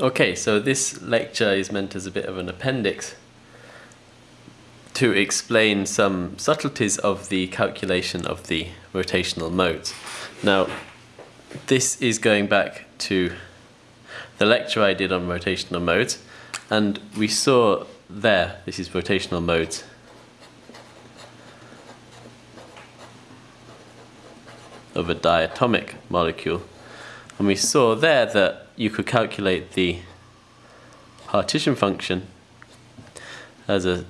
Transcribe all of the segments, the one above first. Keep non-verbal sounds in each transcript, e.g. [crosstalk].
Okay, so this lecture is meant as a bit of an appendix to explain some subtleties of the calculation of the rotational modes. Now, this is going back to the lecture I did on rotational modes, and we saw there, this is rotational modes. Of a diatomic molecule, and we saw there that you could calculate the partition function as a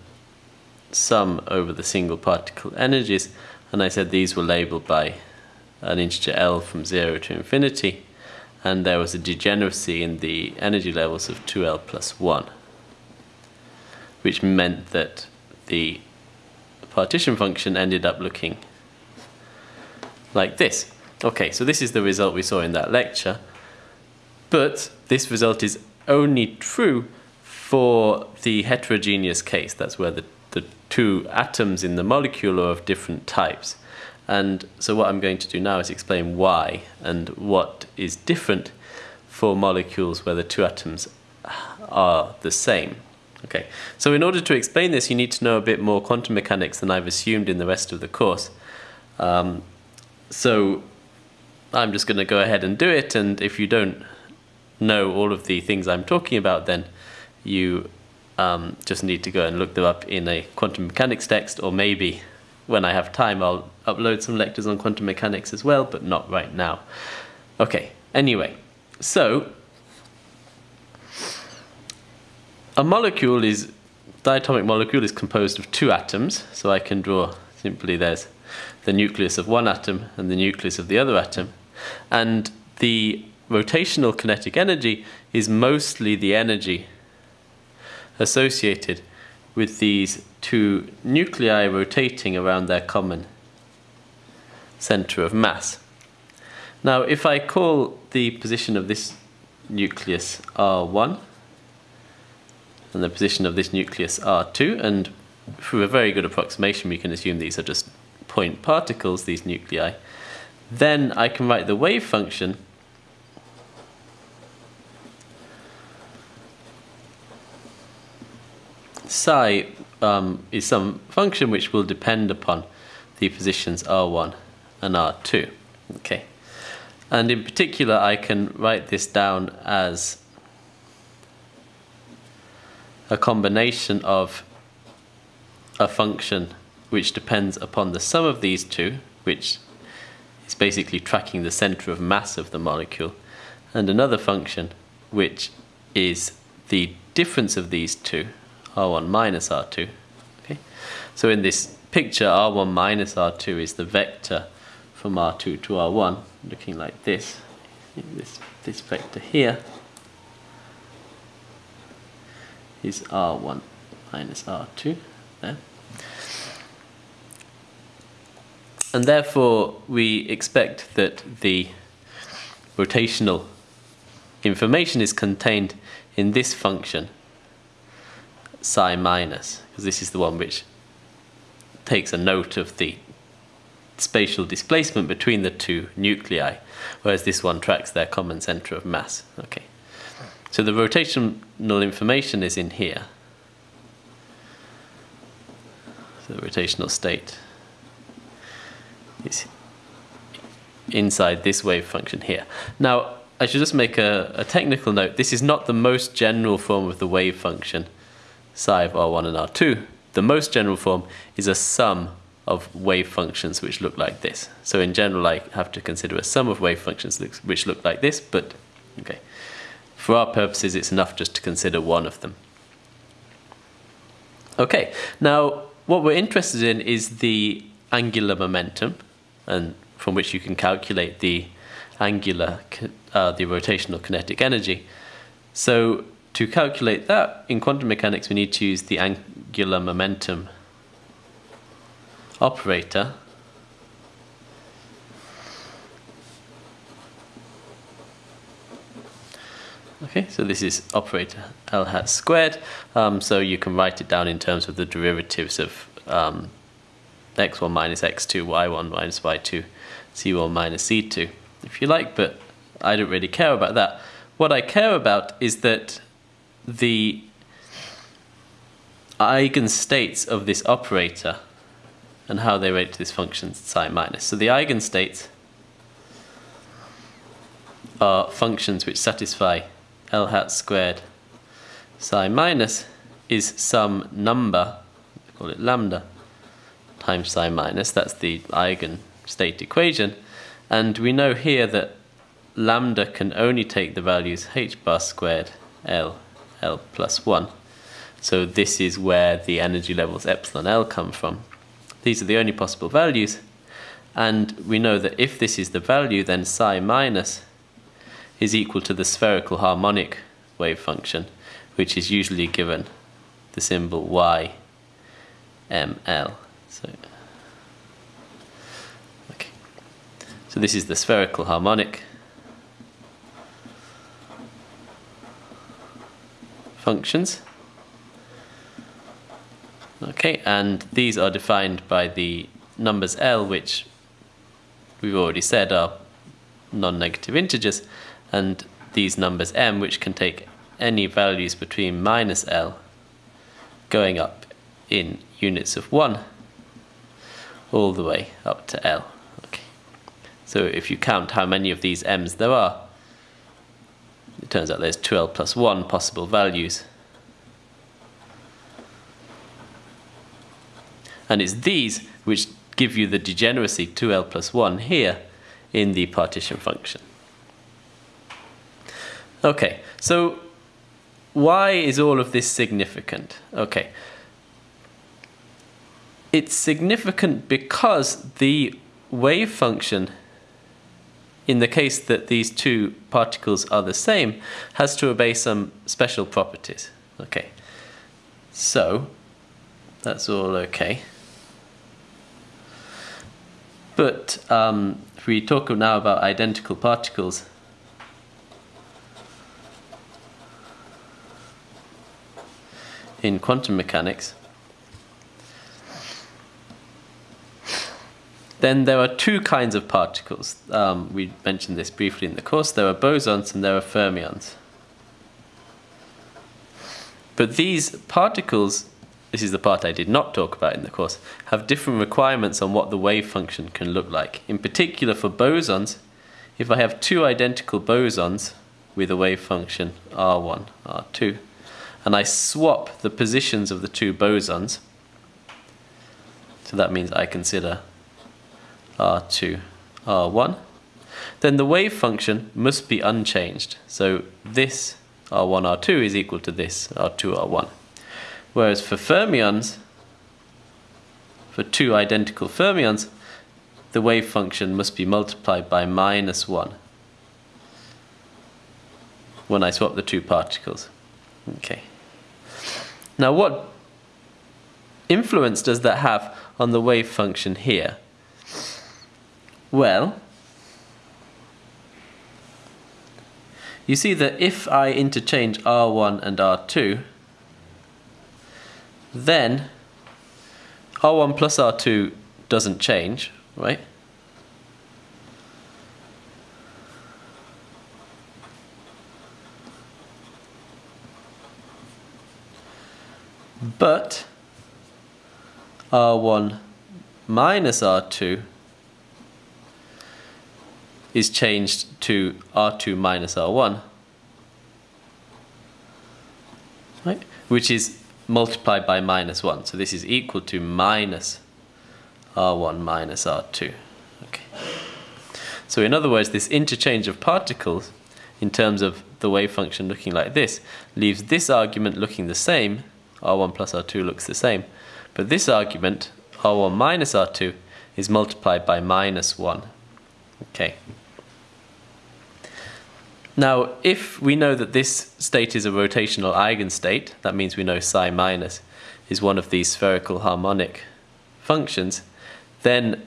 sum over the single particle energies. And I said these were labeled by an integer L from 0 to infinity. And there was a degeneracy in the energy levels of 2L plus 1 which meant that the partition function ended up looking like this. Okay, so this is the result we saw in that lecture but this result is only true for the heterogeneous case. That's where the, the two atoms in the molecule are of different types. And so what I'm going to do now is explain why and what is different for molecules where the two atoms are the same. Okay, so in order to explain this, you need to know a bit more quantum mechanics than I've assumed in the rest of the course. Um, so I'm just going to go ahead and do it, and if you don't know all of the things I'm talking about, then you um, just need to go and look them up in a quantum mechanics text, or maybe when I have time, I'll upload some lectures on quantum mechanics as well, but not right now. Okay, anyway, so a molecule is, diatomic molecule is composed of two atoms, so I can draw simply there's the nucleus of one atom and the nucleus of the other atom, and the rotational kinetic energy is mostly the energy associated with these two nuclei rotating around their common center of mass. Now, if I call the position of this nucleus R1 and the position of this nucleus R2, and through a very good approximation, we can assume these are just point particles, these nuclei, then I can write the wave function psi um, is some function which will depend upon the positions r1 and r2. Okay, and in particular, I can write this down as a combination of a function which depends upon the sum of these two, which is basically tracking the center of mass of the molecule, and another function which is the difference of these two, r1 minus r2. Okay, so in this picture, r1 minus r2 is the vector from r2 to r1, looking like this. This this vector here is r1 minus r2 there. And therefore, we expect that the rotational information is contained in this function psi minus, because this is the one which takes a note of the spatial displacement between the two nuclei, whereas this one tracks their common center of mass. Okay. So the rotational information is in here. So the rotational state is inside this wave function here. Now, I should just make a, a technical note. This is not the most general form of the wave function psi of R1 and R2, the most general form is a sum of wave functions which look like this. So in general, I have to consider a sum of wave functions which look like this, but okay. For our purposes, it's enough just to consider one of them. Okay, now what we're interested in is the angular momentum, and from which you can calculate the angular, uh, the rotational kinetic energy. So to calculate that, in quantum mechanics, we need to use the angular momentum operator. Okay, so this is operator L hat squared. Um, so you can write it down in terms of the derivatives of um, x1 minus x2, y1 minus y2, c1 minus c2, if you like, but I don't really care about that. what I care about is that the eigenstates of this operator and how they relate to this function psi minus. So the eigenstates are functions which satisfy L hat squared psi minus is some number, call it lambda, times psi minus. That's the eigenstate equation. And we know here that lambda can only take the values h bar squared L, L plus 1. So this is where the energy levels epsilon L come from. These are the only possible values. And we know that if this is the value, then psi minus is equal to the spherical harmonic wave function, which is usually given the symbol y ml. So, okay. so this is the spherical harmonic functions. Okay, and these are defined by the numbers L, which we've already said are non-negative integers, and these numbers M, which can take any values between minus L going up in units of 1 all the way up to L. Okay. So if you count how many of these M's there are, it turns out there's 2L plus 1 possible values. And it's these which give you the degeneracy 2L plus 1 here in the partition function. Okay, so why is all of this significant? Okay. It's significant because the wave function, in the case that these two particles are the same, has to obey some special properties. Okay. So, that's all okay. But um, if we talk now about identical particles, in quantum mechanics, then there are two kinds of particles. Um, we mentioned this briefly in the course. There are bosons and there are fermions. But these particles, this is the part I did not talk about in the course, have different requirements on what the wave function can look like. In particular for bosons, if I have two identical bosons with a wave function R1, R2, and I swap the positions of the two bosons. So that means I consider R2, R1. Then the wave function must be unchanged. So this R1, R2 is equal to this R2, R1. Whereas for fermions, for two identical fermions, the wave function must be multiplied by minus 1 when I swap the two particles. Okay. Now what influence does that have on the wave function here? Well, you see that if I interchange R1 and R2, then R1 plus R2 doesn't change, right? but R1 minus R2 is changed to R2 minus R1, right? which is multiplied by minus 1. So this is equal to minus R1 minus R2. Okay. So in other words, this interchange of particles in terms of the wave function looking like this leaves this argument looking the same r1 plus r2 looks the same. But this argument, r1 minus r2, is multiplied by minus 1. Okay. Now, if we know that this state is a rotational eigenstate, that means we know psi minus is one of these spherical harmonic functions, then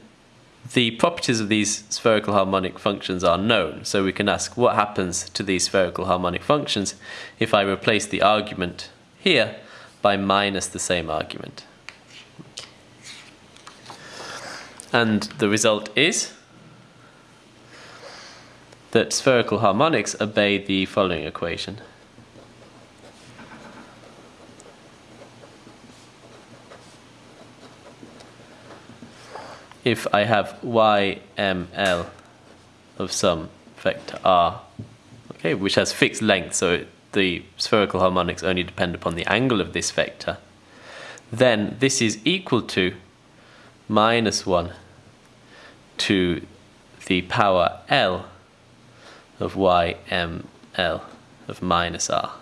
the properties of these spherical harmonic functions are known. So we can ask what happens to these spherical harmonic functions if I replace the argument here by minus the same argument. And the result is that spherical harmonics obey the following equation. If I have yml of some vector r, okay, which has fixed length, so the spherical harmonics only depend upon the angle of this vector, then this is equal to minus 1 to the power L of yml of minus r.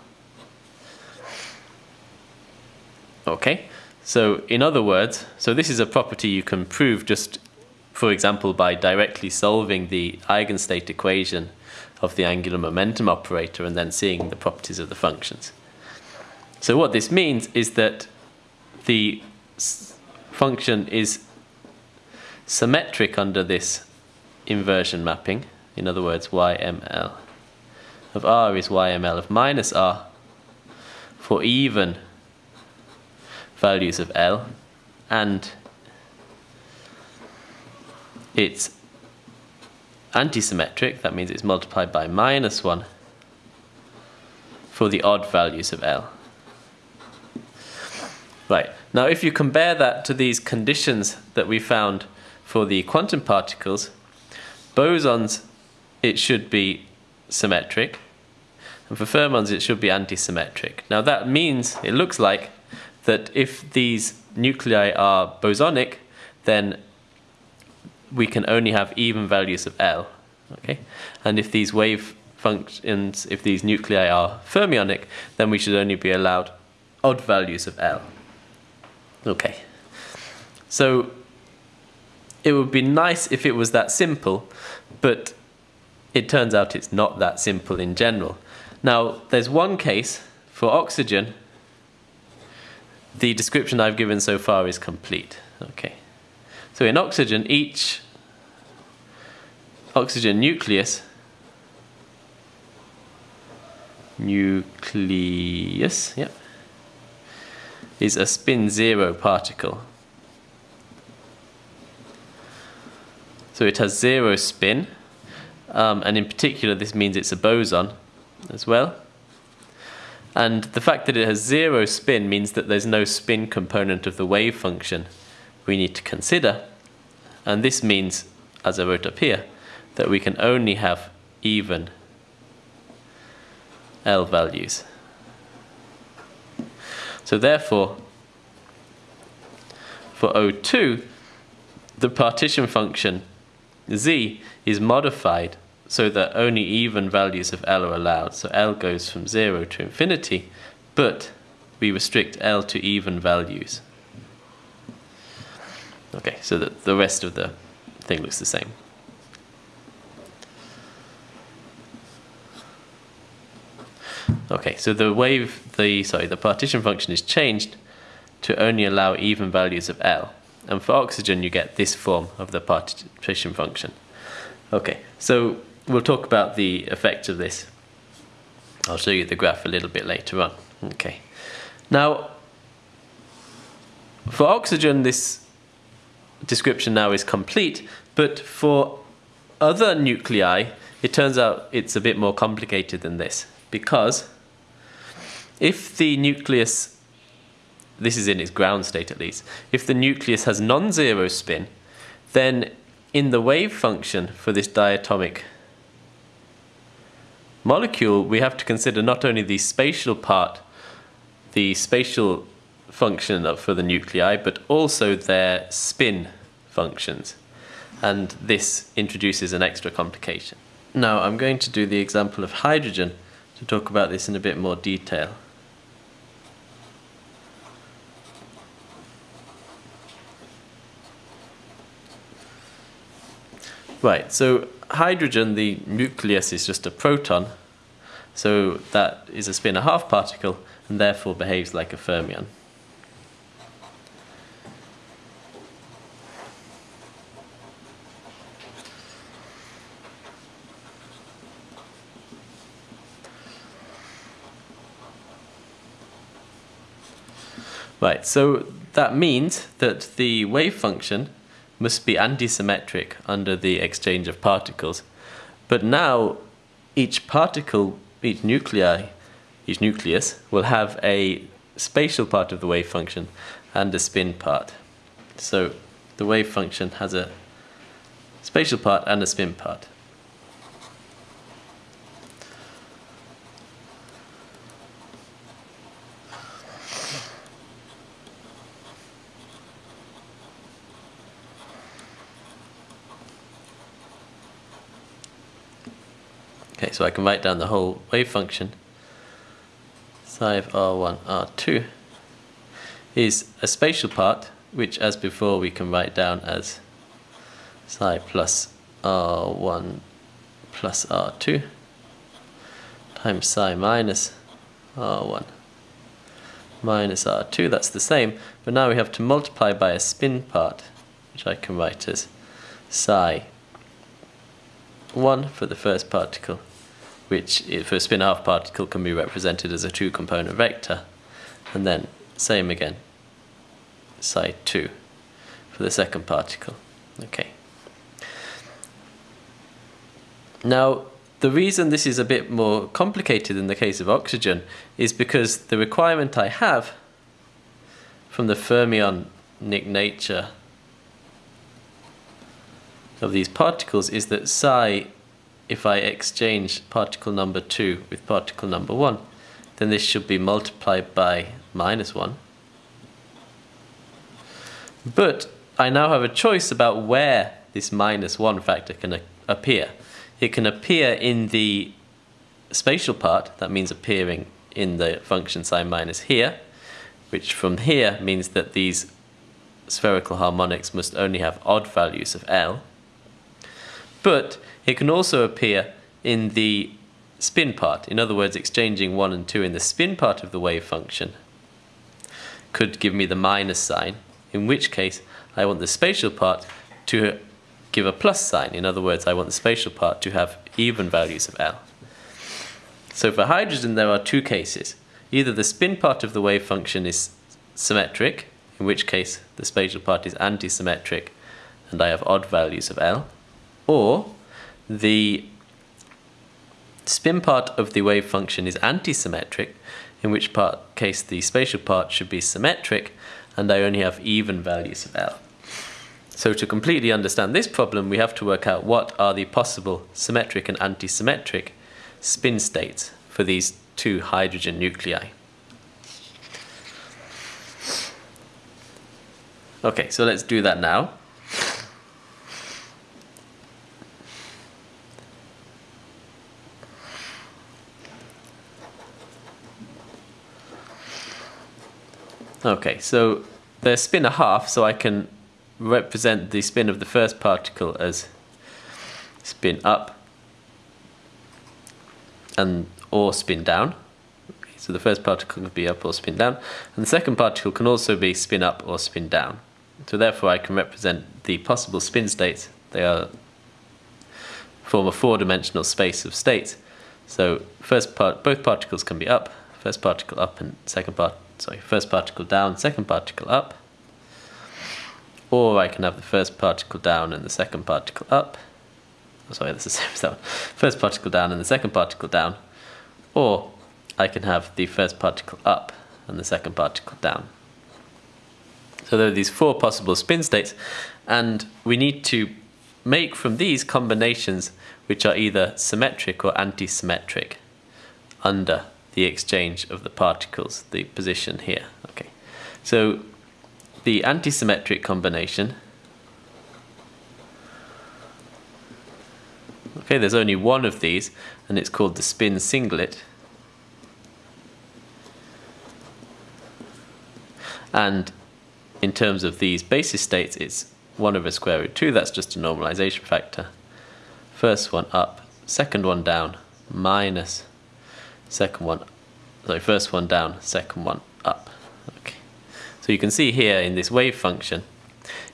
Okay, so in other words, so this is a property you can prove just, for example, by directly solving the eigenstate equation of the angular momentum operator and then seeing the properties of the functions. So what this means is that the function is symmetric under this inversion mapping. In other words, yml of r is yml of minus r for even values of L and it's antisymmetric, that means it's multiplied by minus 1 for the odd values of L. Right, now if you compare that to these conditions that we found for the quantum particles, bosons it should be symmetric, and for fermions it should be antisymmetric. Now that means, it looks like, that if these nuclei are bosonic, then we can only have even values of L. Okay, and if these wave functions, if these nuclei are fermionic, then we should only be allowed odd values of L. Okay, so it would be nice if it was that simple, but it turns out it's not that simple in general. Now, there's one case for oxygen the description I've given so far is complete. Okay. So in oxygen, each oxygen nucleus nucleus, yep, is a spin zero particle. So it has zero spin, um, and in particular this means it's a boson as well. And the fact that it has zero spin means that there's no spin component of the wave function we need to consider. And this means, as I wrote up here, that we can only have even L values. So therefore, for O2, the partition function z is modified so that only even values of L are allowed. So L goes from 0 to infinity, but we restrict L to even values. Okay, so that the rest of the thing looks the same. Okay, so the wave, the sorry, the partition function is changed to only allow even values of L. And for oxygen, you get this form of the partition function. Okay, so we'll talk about the effect of this. I'll show you the graph a little bit later on. Okay. Now, for oxygen, this description now is complete, but for other nuclei, it turns out it's a bit more complicated than this because if the nucleus, this is in its ground state at least, if the nucleus has non-zero spin, then in the wave function for this diatomic molecule, we have to consider not only the spatial part, the spatial function for the nuclei, but also their spin functions. And this introduces an extra complication. Now I'm going to do the example of hydrogen to talk about this in a bit more detail. Right, so hydrogen, the nucleus is just a proton, so that is a spin a half particle and therefore behaves like a fermion. Right, so that means that the wave function must be antisymmetric under the exchange of particles. But now each particle, each nuclei, each nucleus will have a spatial part of the wave function and a spin part. So the wave function has a spatial part and a spin part. So I can write down the whole wave function. Psi of R1, R2 is a spatial part, which as before we can write down as psi plus R1 plus R2 times psi minus R1 minus R2, that's the same, but now we have to multiply by a spin part, which I can write as psi 1 for the first particle which for a spin half particle can be represented as a two component vector and then same again psi 2 for the second particle. Okay. Now the reason this is a bit more complicated in the case of oxygen is because the requirement I have from the fermionic nature of these particles is that psi if I exchange particle number 2 with particle number 1, then this should be multiplied by minus 1. But I now have a choice about where this minus 1 factor can appear. It can appear in the spatial part, that means appearing in the function psi minus here, which from here means that these spherical harmonics must only have odd values of L. But it can also appear in the spin part, in other words, exchanging 1 and 2 in the spin part of the wave function could give me the minus sign, in which case I want the spatial part to give a plus sign. In other words, I want the spatial part to have even values of L. So for hydrogen, there are two cases. Either the spin part of the wave function is symmetric, in which case the spatial part is anti-symmetric and I have odd values of L, or the spin part of the wave function is anti-symmetric, in which part case the spatial part should be symmetric, and I only have even values of L. So to completely understand this problem, we have to work out what are the possible symmetric and anti-symmetric spin states for these two hydrogen nuclei. Okay, so let's do that now. Okay, so the spin a half, so I can represent the spin of the first particle as spin up and or spin down. So the first particle could be up or spin down, and the second particle can also be spin up or spin down. So therefore I can represent the possible spin states. They are form a four-dimensional space of states. So first part, both particles can be up, first particle up and second part sorry, first particle down, second particle up. Or I can have the first particle down and the second particle up. Oh, sorry, that's the [laughs] same as that one. First particle down and the second particle down. Or I can have the first particle up and the second particle down. So there are these four possible spin states, and we need to make from these combinations which are either symmetric or anti-symmetric under the exchange of the particles, the position here. Okay, so the antisymmetric combination. Okay, there's only one of these, and it's called the spin singlet. And in terms of these basis states, it's 1 over square root 2, that's just a normalization factor. First one up, second one down, minus second one, sorry, first one down, second one up. Okay. So you can see here in this wave function,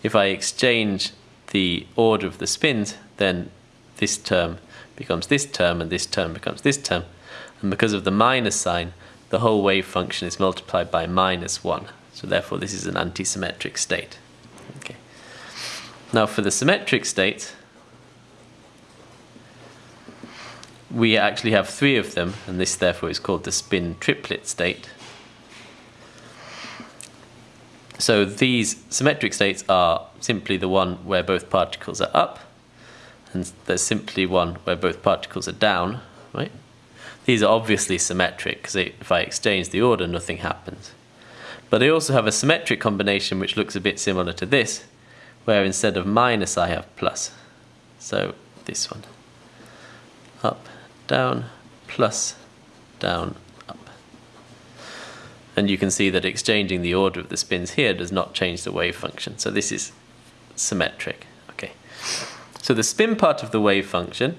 if I exchange the order of the spins, then this term becomes this term and this term becomes this term. And because of the minus sign, the whole wave function is multiplied by minus 1. So therefore this is an antisymmetric state. Okay. Now for the symmetric state, we actually have three of them, and this therefore is called the spin triplet state. So these symmetric states are simply the one where both particles are up, and there's simply one where both particles are down, right? These are obviously symmetric because if I exchange the order, nothing happens. But I also have a symmetric combination which looks a bit similar to this, where instead of minus I have plus. So this one. Up, down, plus, down, up. And you can see that exchanging the order of the spins here does not change the wave function. So this is symmetric. Okay. So the spin part of the wave function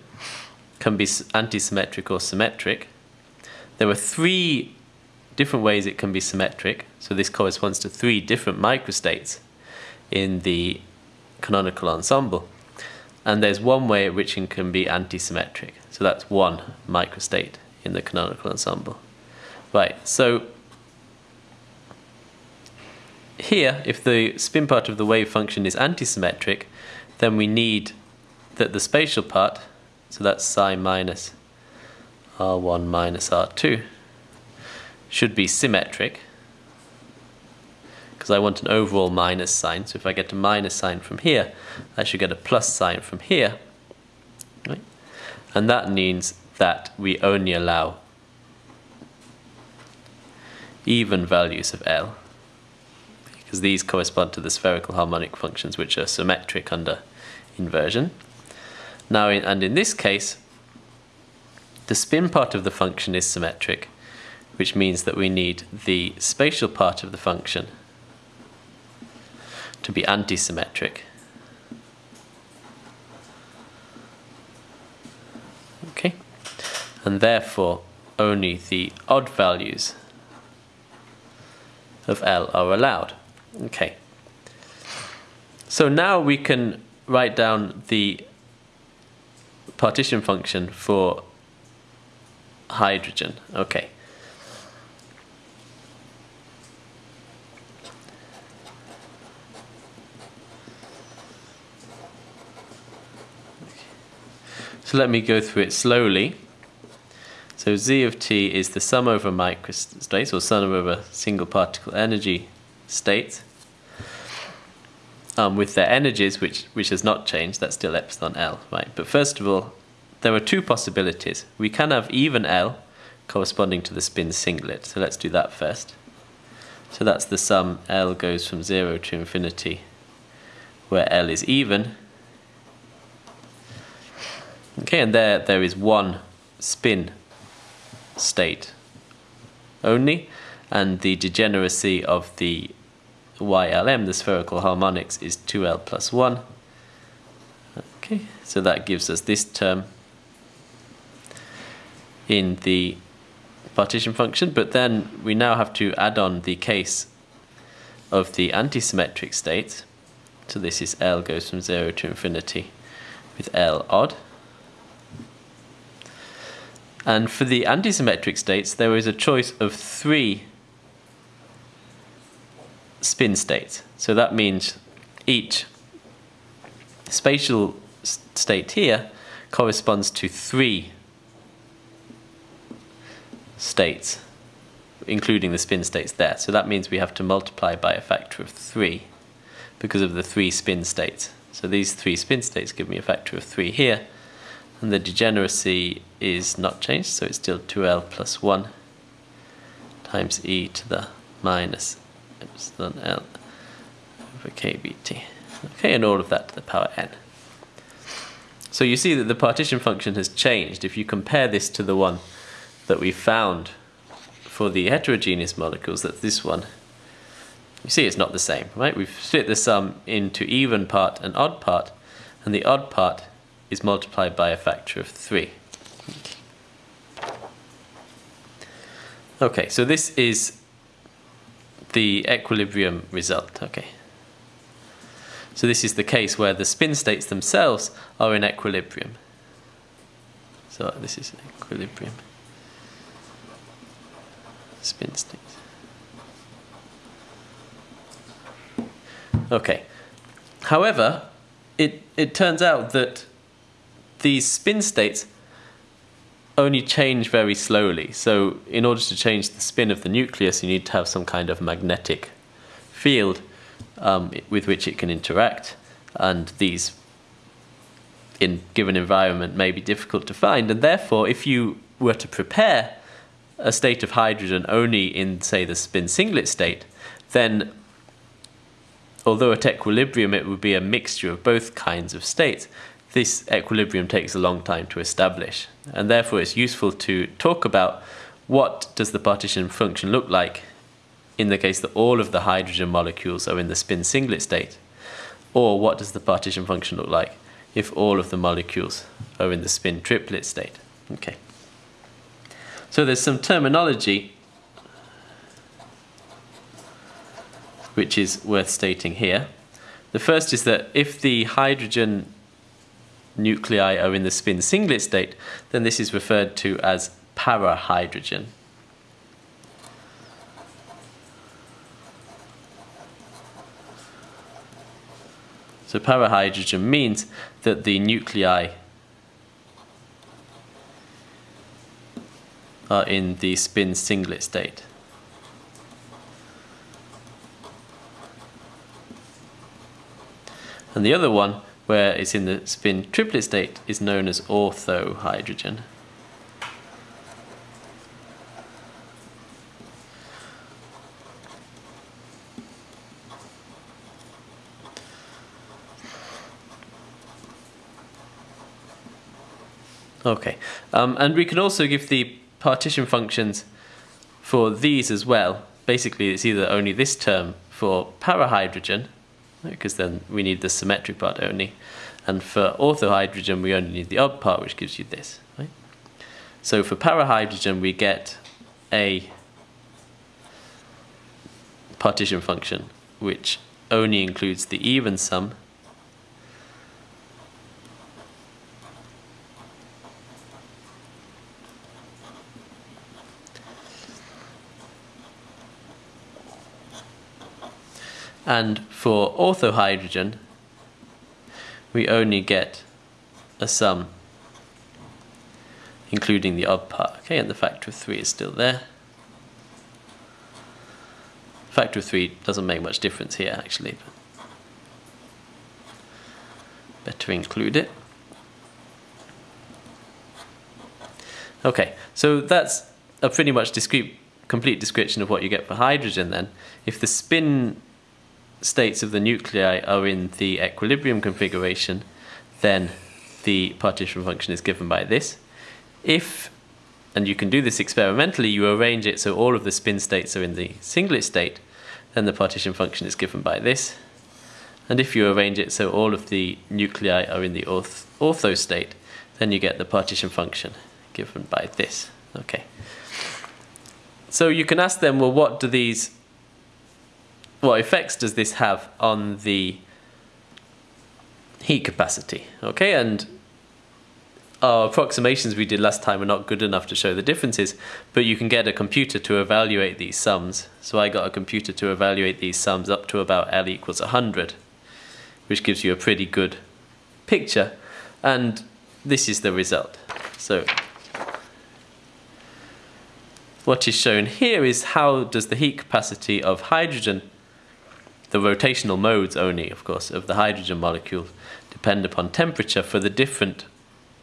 can be antisymmetric or symmetric. There are three different ways it can be symmetric. So this corresponds to three different microstates in the canonical ensemble. And there's one way at which it can be antisymmetric. So that's one microstate in the canonical ensemble. Right, so here, if the spin part of the wave function is antisymmetric, then we need that the spatial part, so that's psi minus r1 minus r2, should be symmetric because I want an overall minus sign. So if I get a minus sign from here, I should get a plus sign from here. Right? And that means that we only allow even values of L because these correspond to the spherical harmonic functions which are symmetric under inversion. Now, in, and in this case, the spin part of the function is symmetric, which means that we need the spatial part of the function to be antisymmetric. Okay, and therefore only the odd values of L are allowed. Okay, so now we can write down the partition function for hydrogen. Okay. So let me go through it slowly. So Z of t is the sum over microstates, or sum over single particle energy states, um, with their energies, which, which has not changed, that's still epsilon L, right? But first of all, there are two possibilities. We can have even L corresponding to the spin singlet, so let's do that first. So that's the sum L goes from 0 to infinity, where L is even, Okay, and there there is one spin state only, and the degeneracy of the YLM, the spherical harmonics, is 2L plus 1. Okay, so that gives us this term in the partition function, but then we now have to add on the case of the antisymmetric state. So this is L goes from 0 to infinity with L odd. And for the antisymmetric states, there is a choice of three spin states. So that means each spatial state here corresponds to three states, including the spin states there. So that means we have to multiply by a factor of three because of the three spin states. So these three spin states give me a factor of three here and the degeneracy is not changed so it's still 2l plus 1 times e to the minus epsilon l over kbt okay and all of that to the power n. So you see that the partition function has changed. If you compare this to the one that we found for the heterogeneous molecules that's this one. You see it's not the same right? We've split the sum into even part and odd part and the odd part is multiplied by a factor of 3. Okay, so this is the equilibrium result. Okay. So this is the case where the spin states themselves are in equilibrium. So this is equilibrium. Spin states. Okay. However, it, it turns out that these spin states only change very slowly. So, in order to change the spin of the nucleus, you need to have some kind of magnetic field um, with which it can interact, and these, in given environment, may be difficult to find. And therefore, if you were to prepare a state of hydrogen only in, say, the spin singlet state, then although at equilibrium it would be a mixture of both kinds of states, this equilibrium takes a long time to establish. And therefore it's useful to talk about what does the partition function look like in the case that all of the hydrogen molecules are in the spin singlet state, or what does the partition function look like if all of the molecules are in the spin triplet state. Okay. So there's some terminology which is worth stating here. The first is that if the hydrogen nuclei are in the spin singlet state, then this is referred to as parahydrogen. So parahydrogen means that the nuclei are in the spin singlet state. And the other one, where it's in the spin triplet state, is known as orthohydrogen. Okay, um, and we can also give the partition functions for these as well. Basically, it's either only this term for parahydrogen, because then we need the symmetric part only, and for orthohydrogen we only need the odd part, which gives you this. Right? So for parahydrogen we get a partition function which only includes the even sum And for orthohydrogen, we only get a sum including the odd part. Okay, and the factor of 3 is still there. Factor of 3 doesn't make much difference here actually. better include it. Okay, so that's a pretty much discrete, complete description of what you get for hydrogen then. If the spin states of the nuclei are in the equilibrium configuration, then the partition function is given by this. If, and you can do this experimentally, you arrange it so all of the spin states are in the singlet state, then the partition function is given by this. And if you arrange it so all of the nuclei are in the orth ortho state, then you get the partition function given by this. Okay. So you can ask them, well, what do these what effects does this have on the heat capacity? Okay, and our approximations we did last time are not good enough to show the differences, but you can get a computer to evaluate these sums. So I got a computer to evaluate these sums up to about L equals 100, which gives you a pretty good picture. And this is the result. So what is shown here is how does the heat capacity of hydrogen the rotational modes only, of course, of the hydrogen molecule depend upon temperature for the different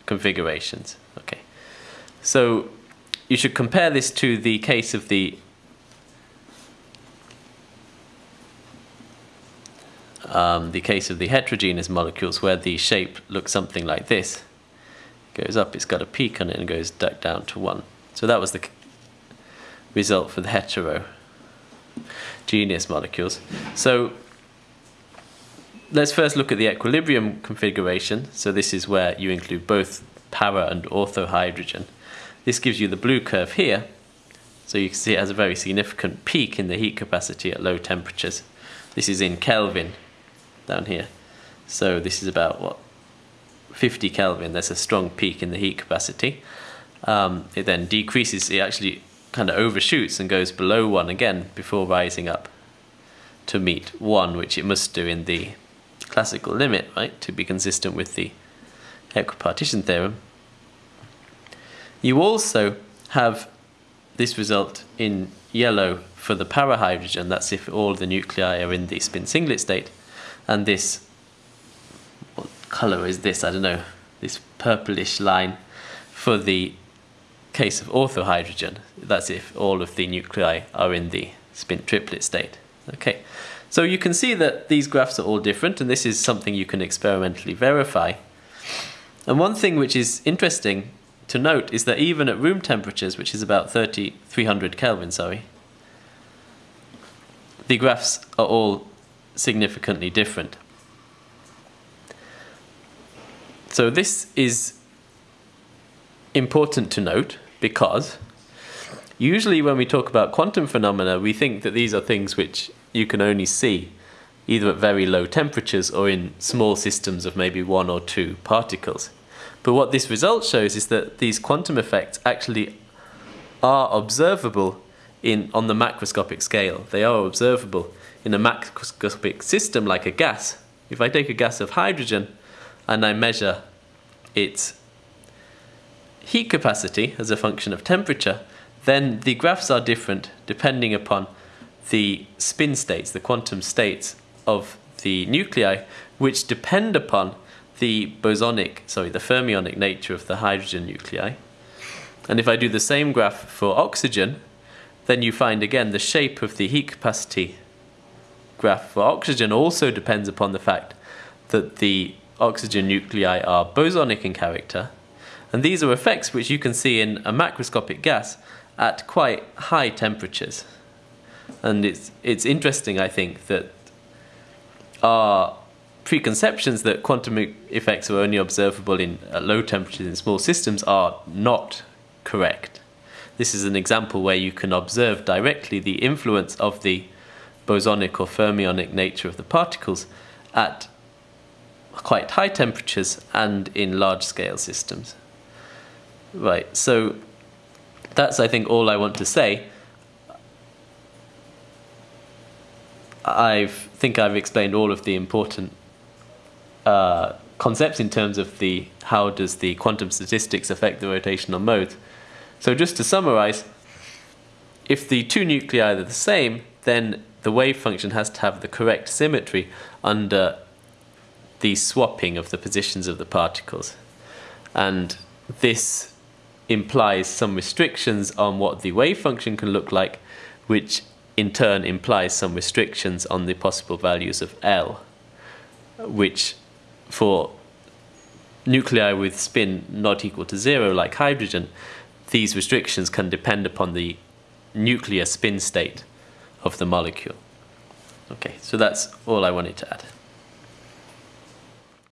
configurations. Okay, so you should compare this to the case of the um, the case of the heterogeneous molecules where the shape looks something like this. It goes up, it's got a peak on it and goes back down to 1. So that was the result for the hetero genus molecules. So let's first look at the equilibrium configuration. So this is where you include both para and ortho hydrogen. This gives you the blue curve here. So you can see it has a very significant peak in the heat capacity at low temperatures. This is in Kelvin down here. So this is about what 50 Kelvin. There's a strong peak in the heat capacity. Um, it then decreases. It actually kind of overshoots and goes below 1 again before rising up to meet 1, which it must do in the classical limit, right, to be consistent with the equipartition theorem. You also have this result in yellow for the parahydrogen, that's if all the nuclei are in the spin singlet state, and this, what colour is this, I don't know, this purplish line for the case of orthohydrogen, that's if all of the nuclei are in the spin triplet state. Okay, so you can see that these graphs are all different, and this is something you can experimentally verify. And one thing which is interesting to note is that even at room temperatures, which is about 30, 300 Kelvin, sorry, the graphs are all significantly different. So this is important to note because usually when we talk about quantum phenomena, we think that these are things which you can only see either at very low temperatures or in small systems of maybe one or two particles. But what this result shows is that these quantum effects actually are observable in, on the macroscopic scale. They are observable in a macroscopic system like a gas. If I take a gas of hydrogen and I measure its heat capacity as a function of temperature, then the graphs are different depending upon the spin states, the quantum states of the nuclei, which depend upon the bosonic, sorry, the fermionic nature of the hydrogen nuclei. And if I do the same graph for oxygen, then you find again the shape of the heat capacity graph for oxygen also depends upon the fact that the oxygen nuclei are bosonic in character. And these are effects which you can see in a macroscopic gas at quite high temperatures. And it's, it's interesting, I think, that our preconceptions that quantum effects are only observable in low temperatures in small systems are not correct. This is an example where you can observe directly the influence of the bosonic or fermionic nature of the particles at quite high temperatures and in large scale systems. Right, so that's I think all I want to say. I think I've explained all of the important uh, concepts in terms of the how does the quantum statistics affect the rotational modes. So just to summarize, if the two nuclei are the same, then the wave function has to have the correct symmetry under the swapping of the positions of the particles. And this implies some restrictions on what the wave function can look like, which in turn implies some restrictions on the possible values of L, which for nuclei with spin not equal to zero, like hydrogen, these restrictions can depend upon the nuclear spin state of the molecule. Okay, so that's all I wanted to add.